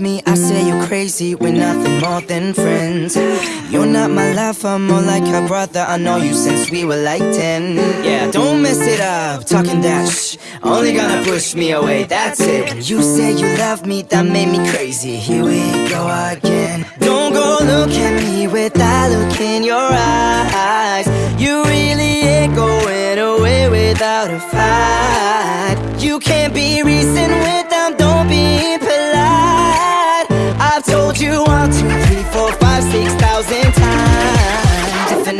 me, I say you're crazy. We're nothing more than friends. You're not my lover, more like a brother. I know you since we were like 10. Yeah, don't mess it up, talking that shh. Only gonna push me away, that's it. You say you love me, that made me crazy. Here we go again. Don't go look at me with that look in your eyes. You really ain't going away without a fight. You can't be reasoned with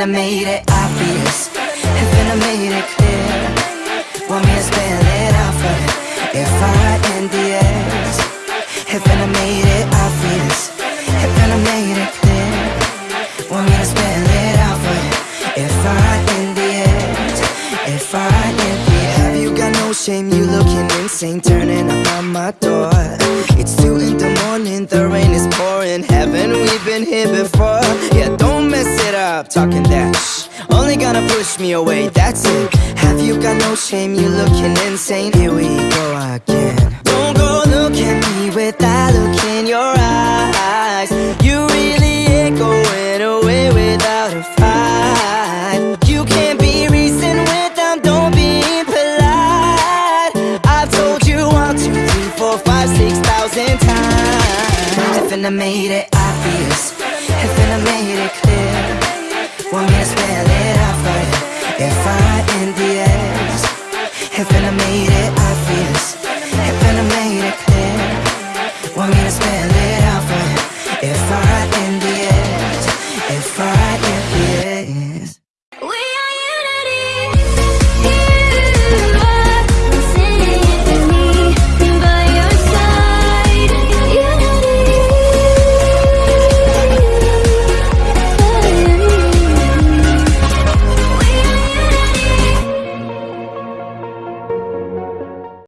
I made it obvious, I made it clear, want me to spell it out for? If I N D S, if made it obvious, if made it clear, want me to spell it out for? If I N D S, if I N D S, have you got no shame? You looking insane, turning up on my door. It's two in the morning, the rain is pouring. Haven't we been here before? Talking that shh. Only gonna push me away, that's it. Have you got no shame? You looking insane. Here we go again. Don't go look at me with that look in your eyes. You really ain't going away without a fight. You can't be reasoned with them, don't be polite. I've told you one, two, three, four, five, six thousand times. If I made it obvious, if I made it clear, want me to